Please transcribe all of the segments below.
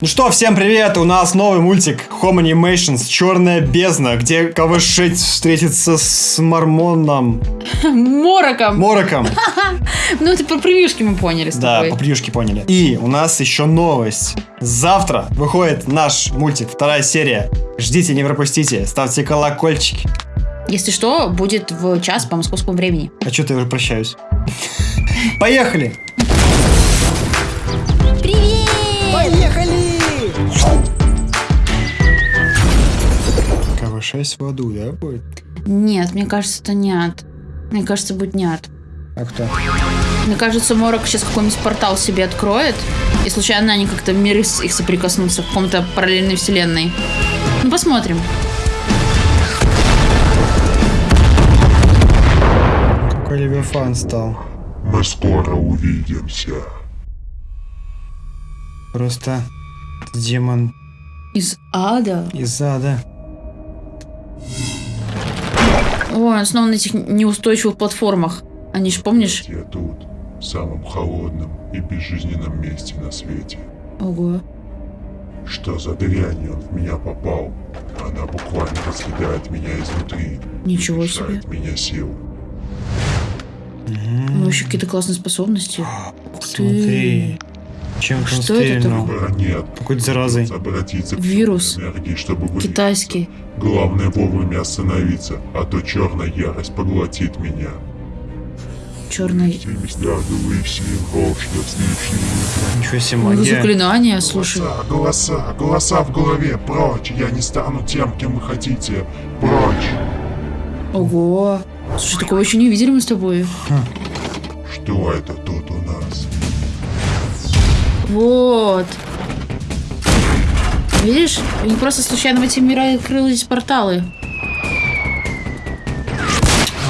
Ну что, всем привет! У нас новый мультик Home Animations Черная бездна, где КВ-6 встретится с Мормоном. Мороком. Мороком. Ну, это по превьюшке мы поняли с Да, по превьюшке поняли. И у нас еще новость. Завтра выходит наш мультик, вторая серия. Ждите, не пропустите. Ставьте колокольчики. Если что, будет в час по московскому времени. А что-то я уже прощаюсь. Поехали! КВ-6 в аду, да, будет? Нет, мне кажется, это нет. Мне кажется, будет нет. А кто? Мне кажется, Морок сейчас какой-нибудь портал себе откроет, и случайно они как-то миры с- их соприкоснутся в каком-то параллельной вселенной. Ну, посмотрим. Какой Левиафан стал. Мы скоро увидимся. Просто демон Из ада? из ада. Ой, он снова на этих неустойчивых платформах. Они ж, помнишь? Я тут, в самом холодном и безжизненном месте на свете. Ого. Что за дрянь он в меня попал? Она буквально разъедает меня изнутри. Ничего и себе. меня сил. Ну, вообще какие-то классные способности. Ух ты. Смотри. Чем Что это? Выбора нет. Какой-то заразой. Обратиться к Вирус. чтобы. Китайский. Главное вовремя остановиться, а то черная ярость поглотит меня. Черный. Ничего себе магия. заклинания, слушай. Голоса, голоса, голоса в голове, прочь! Я не стану тем, кем вы хотите. Прочь! Ого. Слушай, такого еще не видели мы с тобой. Что это тут у нас? Вот. Видишь? Они просто случайно в эти мира открылись порталы.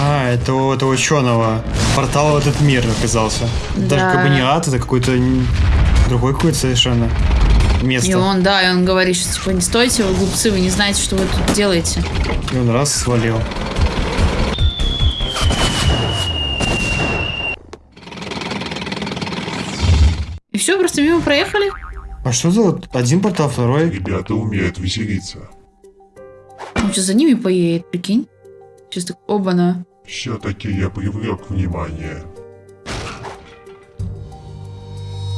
А, это у этого ученого. Портал в этот мир оказался. Даже Да. как бы не ад, это какой-то другой какой-то совершенно место. И он, да, и он говорит, что типа не стойте, вы глупцы, вы не знаете, что вы тут делаете. И он раз свалил. Просто мимо проехали. А что за вот один портал, второй? Ребята умеют веселиться. Он сейчас за ними поедет, прикинь. Сейчас так, оба-на. Все-таки я привлек внимание.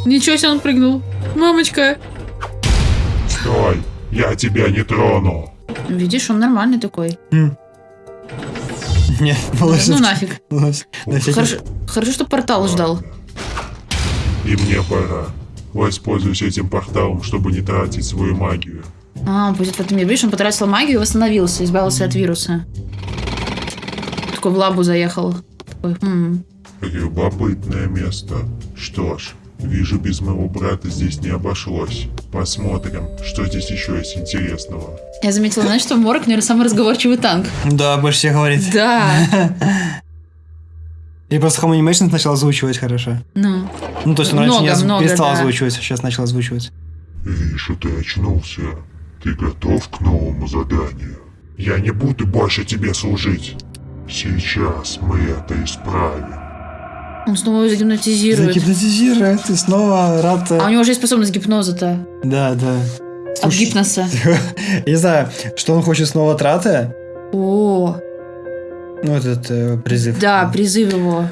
Ничего себе, он прыгнул. Мамочка. Стой! Я тебя не трону! Видишь, он нормальный такой. Хм. Нет, малыш. Ну нафиг. Хорошо, хорошо, что портал ждал. И мне пора. Воспользуюсь этим порталом, чтобы не тратить свою магию. А, будет в этом мире. Видишь, он потратил магию и восстановился, избавился от вируса. Такой в лабу заехал. Такой, «Хм, Любопытное место. Что ж, вижу, без моего брата здесь не обошлось. Посмотрим, что здесь еще есть интересного. Я заметила, знаешь, что Морок, наверное, самый разговорчивый танк. Да, больше всех говорит. Да. И просто Home Animations начал озвучивать хорошо. Ну, Ну, то есть он раньше Много, не оз- много, перестал да. озвучивать, а сейчас начал озвучивать. Вижу, ты очнулся. Ты готов к новому заданию? Я не буду больше тебе служить. Сейчас мы это исправим. он снова его загипнотизирует. Загипнотизирует, и снова рад... А у него уже есть способность гипноза-то. Да, да. От Слушай, гипноса. Я не знаю, что он хочет снова траты. О, Ну, этот э, призыв. да, призыв его.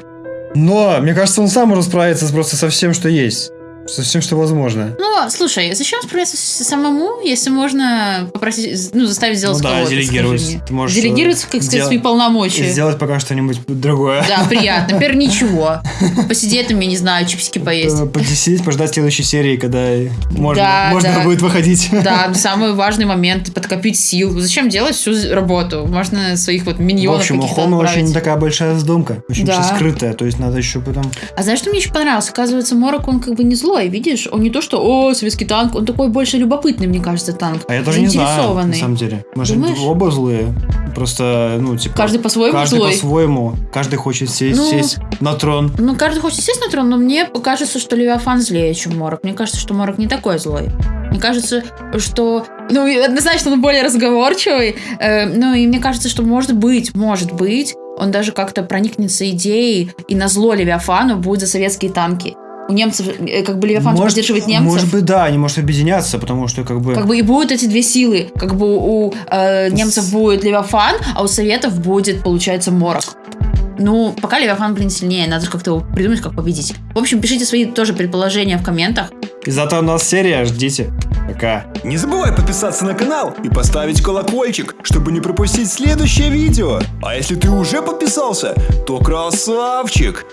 Но, мне кажется, он сам может справиться с- просто со всем, что есть. Со всем, что возможно. Ну, слушай, зачем справляться самому, если можно попросить, ну, заставить сделать Ну да, кого-то, делегировать. Ты можешь, Делегировать, э, как сказать, дел- свои И полномочия. сделать пока что-нибудь другое. Да, приятно. Например, ничего. Посидеть там, я не знаю, чипсики поесть. Посидеть, пождать следующей серии, когда можно, Да, можно да. будет выходить. Да, самый важный момент подкопить сил. Зачем делать всю работу? Можно своих вот В миньонов общем, у Хома очень такая большая вздумка. Очень Да. скрытая. То есть надо еще потом... А знаешь, что мне еще понравилось? Оказывается, Морок, он как бы не злой, видишь? Он не то, что, о, советский танк, он такой больше любопытный, мне кажется, танк. А я тоже не знаю, на самом деле. Может, Думаешь? оба злые. Просто, ну, типа... Каждый по-своему каждый злой. по-своему. Каждый хочет сесть, Ну. сесть на трон. Ну, каждый хочет сесть на трон, но мне кажется, что Левиафан злее, чем Морок. Мне кажется, что Морок не такой злой. Мне кажется, что... Ну, однозначно он более разговорчивый. Э, ну, и мне кажется, что может быть, может быть, он даже как-то проникнется идеей и на зло Левиафану будет за советские танки. У немцев, э, как бы Левиафан Может- поддерживает немцев. Может быть, да, они могут объединяться, потому что как бы... Как бы и будут эти две силы. Как бы у э, немцев будет Левиафан, а у советов будет, получается, Морок. Ну, пока Левиафан, блин, сильнее. Надо же как-то его придумать, как победить. В общем, пишите свои тоже предположения в комментах. И зато у нас серия, ждите. Пока. Не забывай подписаться на канал и поставить колокольчик, чтобы не пропустить следующее видео. А если ты уже подписался, то красавчик!